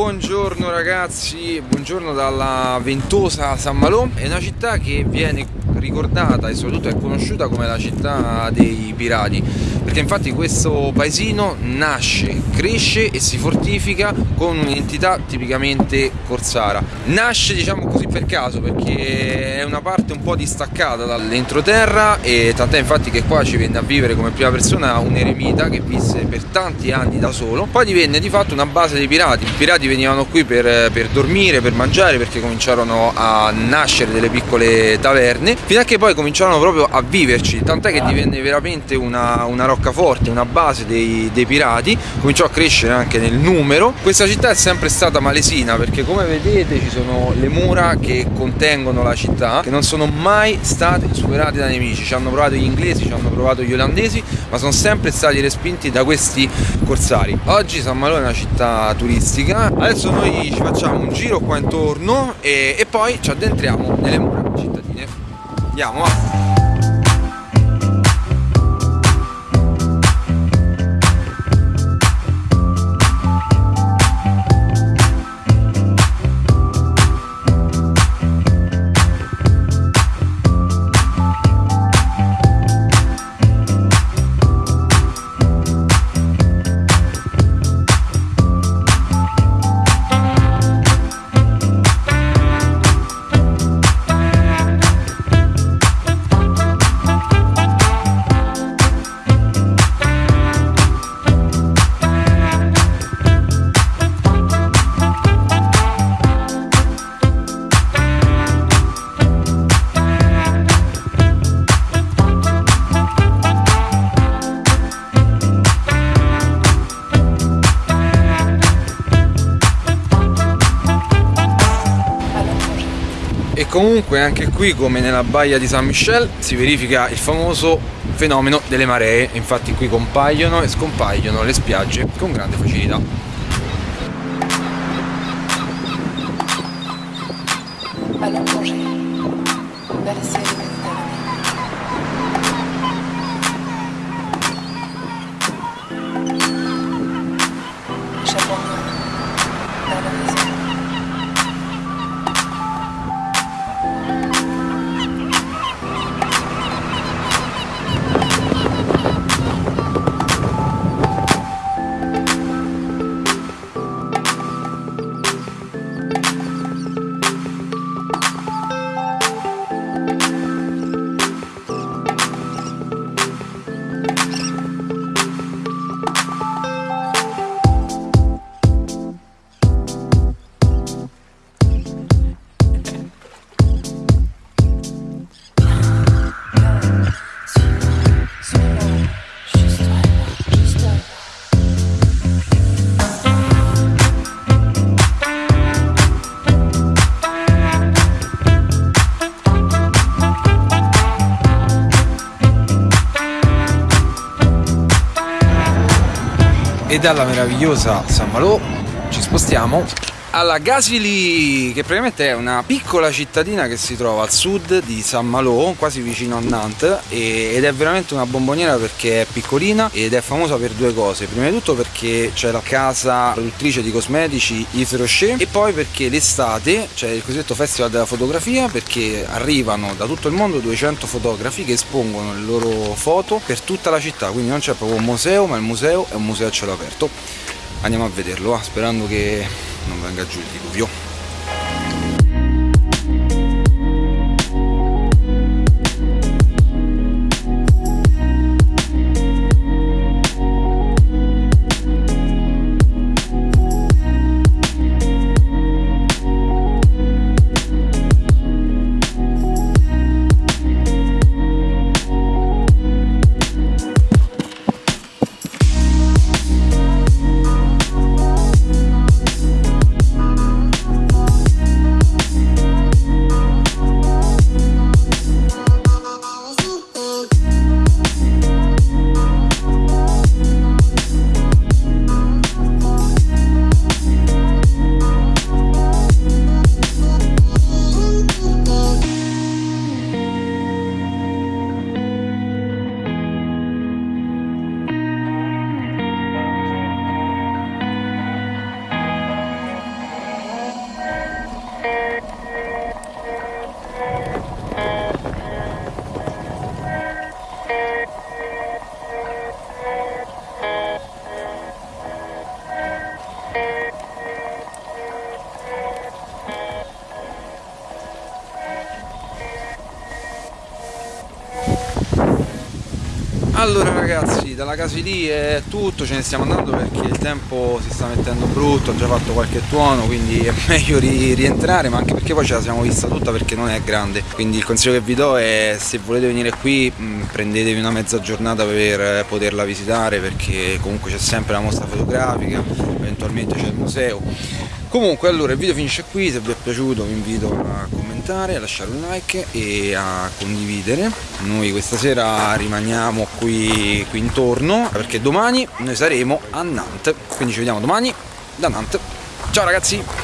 Buongiorno ragazzi, buongiorno dalla ventosa San Malò, è una città che viene ricordata e soprattutto è conosciuta come la città dei pirati perché infatti questo paesino nasce, cresce e si fortifica con un'identità tipicamente corsara. Nasce diciamo così per caso perché è una parte un po' distaccata dall'entroterra e tant'è infatti che qua ci venne a vivere come prima persona un eremita che visse per tanti anni da solo. Poi divenne di fatto una base dei pirati. I pirati venivano qui per, per dormire, per mangiare perché cominciarono a nascere delle piccole taverne fino a che poi cominciarono proprio a viverci tant'è che divenne veramente una, una roccaforte, una base dei, dei, pirati cominciò a crescere anche nel numero. Questa città è sempre stata malesina perché come vedete ci sono le mura che contengono la città che non sono mai state superate dai nemici. Ci hanno provato gli inglesi, ci hanno provato gli olandesi ma sono sempre stati respinti da questi corsari. Oggi San Malo è una città turistica. Adesso noi ci facciamo un giro qua intorno e, e poi ci addentriamo nelle mura andiamo va comunque anche qui come nella baia di San Michel si verifica il famoso fenomeno delle maree. Infatti qui compaiono e scompaiono le spiagge con grande facilità e dalla meravigliosa San Malo ci spostiamo alla Gasili che praticamente è una piccola cittadina che si trova al sud di San Malo quasi vicino a Nantes ed è veramente una bomboniera perché è piccolina ed è famosa per due cose. Prima di tutto perché c'è la casa produttrice di cosmetici Yves Rocher e poi perché l'estate c'è il cosiddetto festival della fotografia perché arrivano da tutto il mondo 200 fotografi che espongono le loro foto per tutta la città. Quindi non c'è proprio un museo ma il museo è un museo a cielo aperto. Andiamo a vederlo sperando che non venga giù il diluvio Allora ragazzi, dalla casa lì è tutto, ce ne stiamo andando perché il tempo si sta mettendo brutto, ho già fatto qualche tuono, quindi è meglio ri rientrare, ma anche perché poi ce la siamo vista tutta perché non è grande. Quindi il consiglio che vi do è se volete venire qui mh, prendetevi una mezza giornata per poterla visitare perché comunque c'è sempre la mostra fotografica, eventualmente c'è il museo. Comunque allora il video finisce qui, se vi è piaciuto vi invito a commentare, a lasciare un like e a condividere. Noi questa sera rimaniamo qui, qui intorno perché domani noi saremo a Nantes, quindi ci vediamo domani da Nantes. Ciao ragazzi!